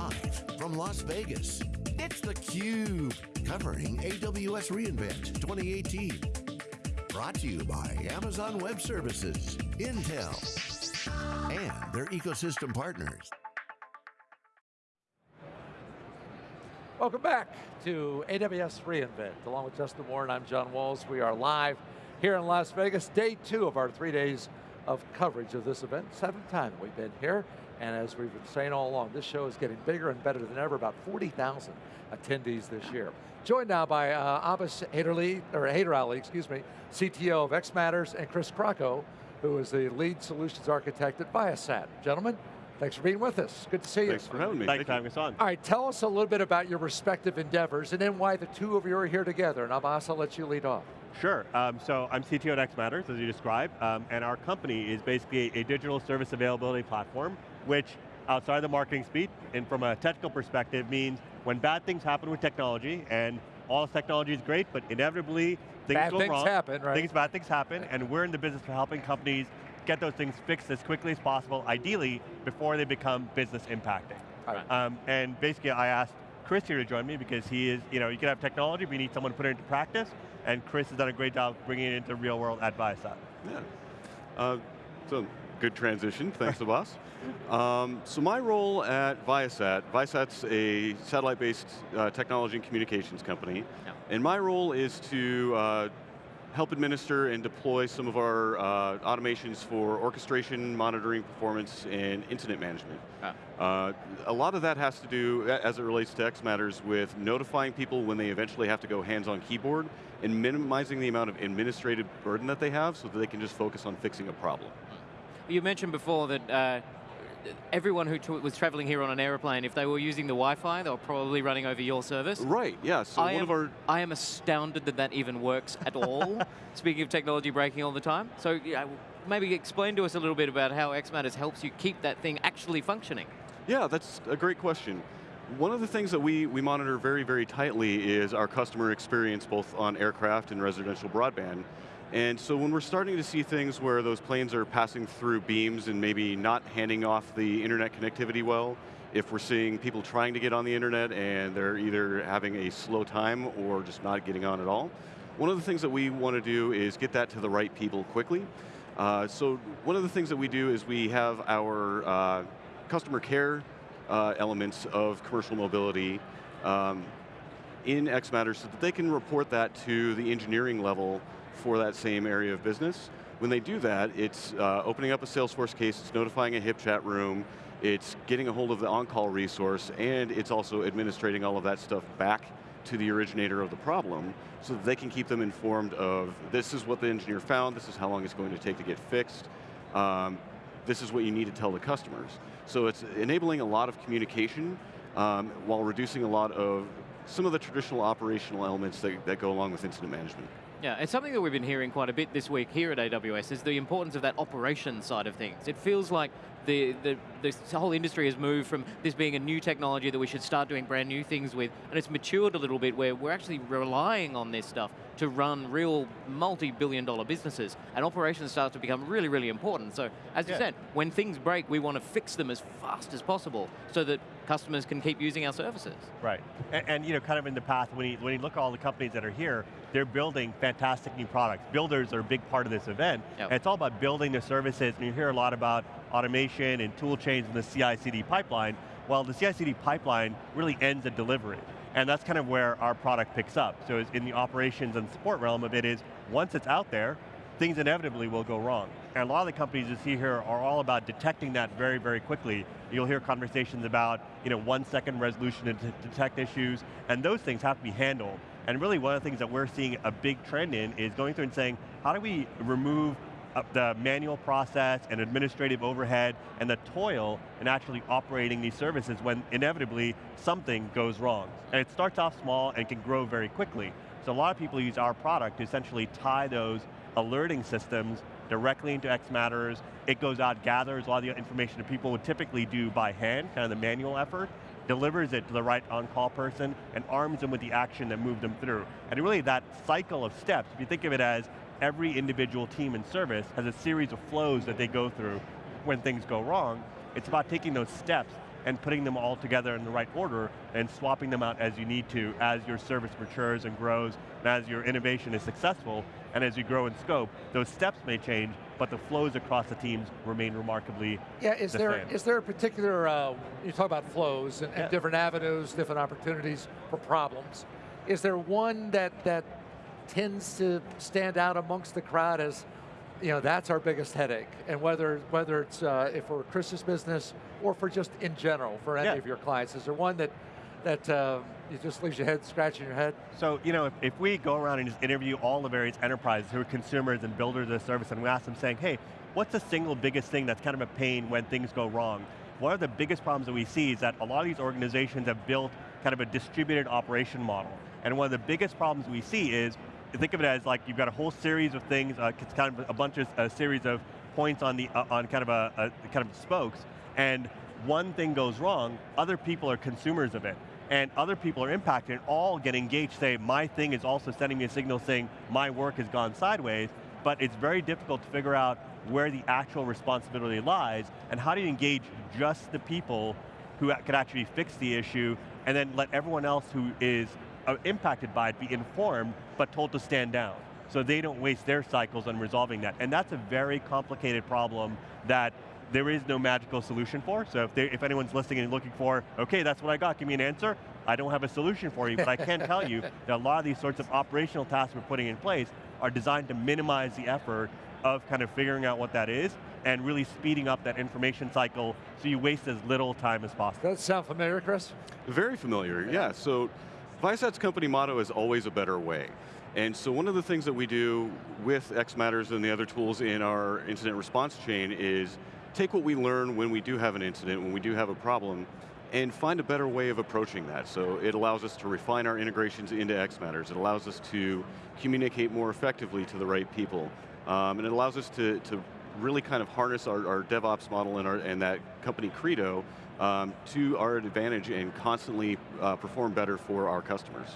Live from Las Vegas, it's theCUBE, covering AWS reInvent 2018. Brought to you by Amazon Web Services, Intel, and their ecosystem partners. Welcome back to AWS reInvent. Along with Justin Warren, I'm John Walls. We are live here in Las Vegas, day two of our three days of coverage of this event. Seventh time we've been here. And as we've been saying all along, this show is getting bigger and better than ever, about 40,000 attendees this year. Joined now by uh, Abbas Haiderli, or Haider Ali, excuse me, CTO of xMatters, and Chris Krockow, who is the lead solutions architect at Viasat. Gentlemen, thanks for being with us. Good to see you. Thanks for having me. Thanks for having us on. All right, tell us a little bit about your respective endeavors and then why the two of you are here together. And Abbas, I'll let you lead off. Sure, um, so I'm CTO at xMatters, as you described, um, and our company is basically a digital service availability platform, which outside of the marketing speed, and from a technical perspective means when bad things happen with technology, and all technology is great, but inevitably things bad go things wrong. happen, right? Things, bad things happen, and we're in the business of helping companies get those things fixed as quickly as possible, ideally before they become business impacting. Right. Um, and basically I asked Chris here to join me because he is, you know, you can have technology, but you need someone to put it into practice, and Chris has done a great job bringing it into real world at Viasat. Yeah. Uh, so, good transition, thanks Abbas. Um, so my role at Viasat, Viasat's a satellite-based uh, technology and communications company, yeah. and my role is to uh, help administer and deploy some of our uh, automations for orchestration, monitoring, performance, and incident management. Ah. Uh, a lot of that has to do, as it relates to X Matters, with notifying people when they eventually have to go hands-on keyboard, and minimizing the amount of administrative burden that they have so that they can just focus on fixing a problem. You mentioned before that uh, everyone who was traveling here on an aeroplane, if they were using the Wi-Fi, they were probably running over your service. Right, yeah, so I one am, of our... I am astounded that that even works at all, speaking of technology breaking all the time. So yeah, maybe explain to us a little bit about how xMatters helps you keep that thing actually functioning. Yeah, that's a great question. One of the things that we, we monitor very, very tightly is our customer experience both on aircraft and residential broadband. And so when we're starting to see things where those planes are passing through beams and maybe not handing off the internet connectivity well, if we're seeing people trying to get on the internet and they're either having a slow time or just not getting on at all, one of the things that we want to do is get that to the right people quickly. Uh, so one of the things that we do is we have our uh, customer care uh, elements of commercial mobility um, in xMatters so that they can report that to the engineering level for that same area of business. When they do that, it's uh, opening up a Salesforce case, it's notifying a HipChat room, it's getting a hold of the on-call resource, and it's also administrating all of that stuff back to the originator of the problem so that they can keep them informed of this is what the engineer found, this is how long it's going to take to get fixed, um, this is what you need to tell the customers. So it's enabling a lot of communication um, while reducing a lot of some of the traditional operational elements that, that go along with incident management. Yeah, it's something that we've been hearing quite a bit this week here at AWS is the importance of that operation side of things. It feels like the, the, this whole industry has moved from this being a new technology that we should start doing brand new things with, and it's matured a little bit where we're actually relying on this stuff to run real multi-billion dollar businesses, and operations start to become really, really important. So, as yeah. you said, when things break, we want to fix them as fast as possible so that customers can keep using our services. Right, and, and you know, kind of in the past, when you, when you look at all the companies that are here, they're building fantastic new products. Builders are a big part of this event, yep. and it's all about building the services, and you hear a lot about automation and tool chains in the CI-CD pipeline. Well, the CI-CD pipeline really ends at delivery. And that's kind of where our product picks up. So in the operations and support realm of it is, once it's out there, things inevitably will go wrong. And a lot of the companies you see here are all about detecting that very, very quickly. You'll hear conversations about you know, one second resolution to detect issues, and those things have to be handled. And really one of the things that we're seeing a big trend in is going through and saying, how do we remove uh, the manual process and administrative overhead and the toil in actually operating these services when inevitably something goes wrong. And it starts off small and can grow very quickly. So a lot of people use our product to essentially tie those alerting systems directly into X Matters. It goes out, gathers a lot of the information that people would typically do by hand, kind of the manual effort, delivers it to the right on-call person, and arms them with the action that moved them through. And really that cycle of steps, if you think of it as every individual team and service has a series of flows that they go through when things go wrong. It's about taking those steps and putting them all together in the right order and swapping them out as you need to as your service matures and grows and as your innovation is successful and as you grow in scope, those steps may change, but the flows across the teams remain remarkably Yeah, is the there same. is there a particular, uh, you talk about flows and, and different avenues, different opportunities for problems. Is there one that, that tends to stand out amongst the crowd as, you know, that's our biggest headache? And whether, whether it's uh, if we're Chris's business or for just in general, for any Yeah. of your clients, is there one that, that uh, you just leaves your head scratching your head? So, you know, if, if we go around and just interview all the various enterprises who are consumers and builders of the service and we ask them saying, hey, what's the single biggest thing that's kind of a pain when things go wrong? One of the biggest problems that we see is that a lot of these organizations have built kind of a distributed operation model. And one of the biggest problems we see is, think of it as like you've got a whole series of things, uh, it's kind of a bunch of, a series of points on the, uh, on kind of a, a, kind of spokes, and one thing goes wrong, other people are consumers of it and other people are impacted and all get engaged, say, my thing is also sending me a signal saying my work has gone sideways, but it's very difficult to figure out where the actual responsibility lies and how do you engage just the people who could actually fix the issue and then let everyone else who is uh, impacted by it be informed but told to stand down so they don't waste their cycles on resolving that. And that's a very complicated problem that there is no magical solution for. So if, they, if anyone's listening and looking for, okay, that's what I got, give me an answer, I don't have a solution for you, but I can tell you that a lot of these sorts of operational tasks we're putting in place are designed to minimize the effort of kind of figuring out what that is and really speeding up that information cycle so you waste as little time as possible. Does that sound familiar, Chris? Very familiar, yeah. So Viasat's company motto is always a better way. And so one of the things that we do with X Matters and the other tools in our incident response chain is take what we learn when we do have an incident, when we do have a problem, and find a better way of approaching that. So it allows us to refine our integrations into X Matters. It allows us to communicate more effectively to the right people. Um, and it allows us to, to really kind of harness our, our DevOps model and, our, and that company credo um, to our advantage and constantly uh, perform better for our customers.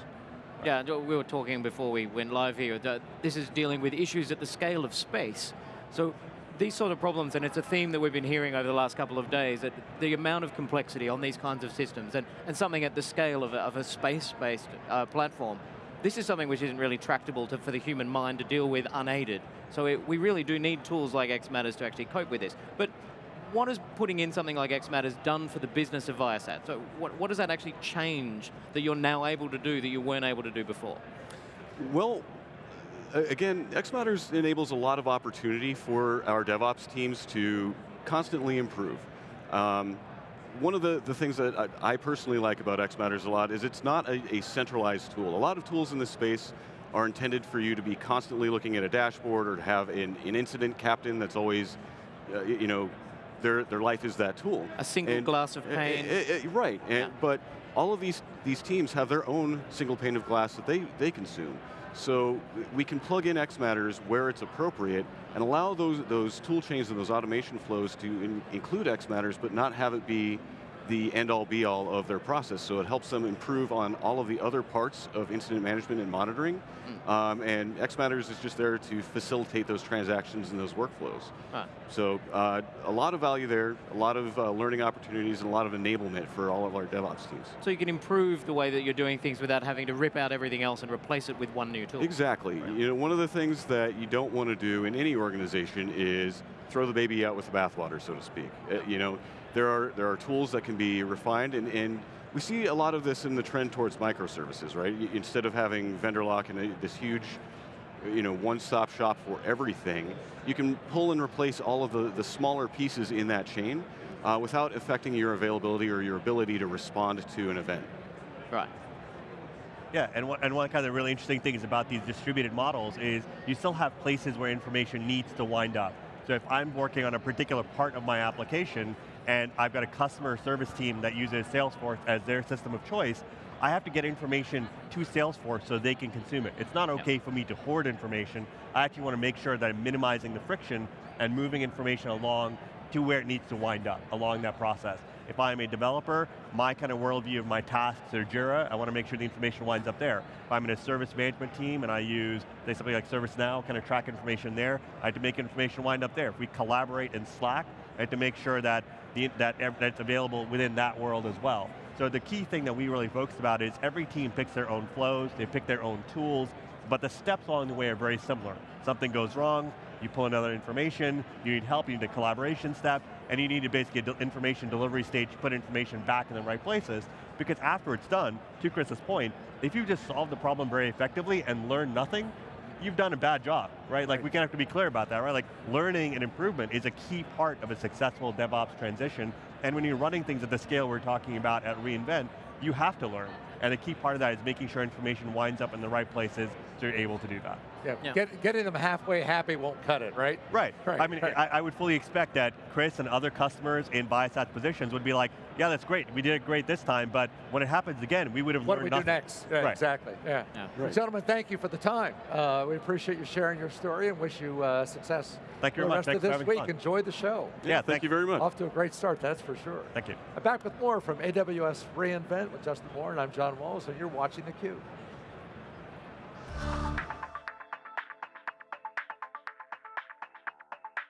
Yeah, we were talking before we went live here that this is dealing with issues at the scale of space. So these sort of problems, and it's a theme that we've been hearing over the last couple of days, that the amount of complexity on these kinds of systems, and, and something at the scale of a, of a space-based uh, platform, this is something which isn't really tractable to, for the human mind to deal with unaided. So it, we really do need tools like XMatters to actually cope with this. But what has putting in something like XMatters done for the business of Viasat? So what, what does that actually change that you're now able to do that you weren't able to do before? Well, again, XMatters enables a lot of opportunity for our DevOps teams to constantly improve. Um, one of the, the things that I, I personally like about XMatters a lot is it's not a, a centralized tool. A lot of tools in this space are intended for you to be constantly looking at a dashboard or to have an, an incident captain that's always, uh, you know, their, their life is that tool. A single And- glass of pain. right, and, Yeah. but all of these, these teams have their own single pane of glass that they, they consume. So we can plug in XMatters where it's appropriate and allow those, those tool chains and those automation flows to in, include XMatters, but not have it be the end-all be-all of their process. So it helps them improve on all of the other parts of incident management and monitoring. Um, and XMatters is just there to facilitate those transactions and those workflows. Right. So uh, a lot of value there, a lot of uh, learning opportunities, and a lot of enablement for all of our DevOps teams. So you can improve the way that you're doing things without having to rip out everything else and replace it with one new tool. Exactly. You know, one of the things that you don't want to do in any organization is throw the baby out with the bathwater, so to speak. Uh, you know, there are there are tools that can be refined, and, and we see a lot of this in the trend towards microservices, right? Instead of having vendor lock and a, this huge you know, one-stop shop for everything, you can pull and replace all of the, the smaller pieces in that chain uh, without affecting your availability or your ability to respond to an event. Right. Yeah, and one, and one kind of really interesting things about these distributed models is you still have places where information needs to wind up. So if I'm working on a particular part of my application and I've got a customer service team that uses Salesforce as their system of choice, I have to get information to Salesforce so they can consume it. It's not okay for me to hoard information. I actually want to make sure that I'm minimizing the friction and moving information along to where it needs to wind up along that process. If I'm a developer, my kind of worldview of my tasks are Jira, I want to make sure the information winds up there. If I'm in a service management team and I use, say something like ServiceNow, kind of track information there, I have to make information wind up there. If we collaborate in Slack, and to make sure that, the, that, ev- that it's available within that world as well. So the key thing that we really focus about is every team picks their own flows, they pick their own tools, but the steps along the way are very similar. Something goes wrong, you pull another information, you need help, you need a collaboration step, and you need to basically de- information delivery stage, put information back in the right places, because after it's done, to Chris's point, if you just solve the problem very effectively and learn nothing, you've done a bad job, right? Like we of have to be clear about that, right? Like learning and improvement is a key part of a successful DevOps transition, and when you're running things at the scale we're talking about at reInvent, you have to learn. And a key part of that is making sure information winds up in the right places so you're able to do that. Yeah, Yeah. Get, getting them halfway happy won't cut it, right? Right. Right, I mean, right. I, I would fully expect that Chris and other customers in Viasat positions would be like, yeah, that's great. We did it great this time, but when it happens again, we would have What do learned we do nothing. next? Yeah, Right. Exactly, yeah. Yeah. Well, Gentlemen, thank you for the time. Uh, we appreciate you sharing your story and wish you uh, success Thank you the very much. rest Thanks of this week. fun. Enjoy the show. Yeah, thank you very much. Off to a great start, that's for sure. Thank you. I'm back with more from AWS reInvent with Justin Warren, and I'm John Walls, and you're watching theCUBE.